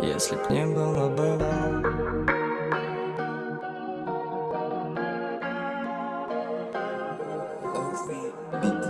Если б не было бы. Love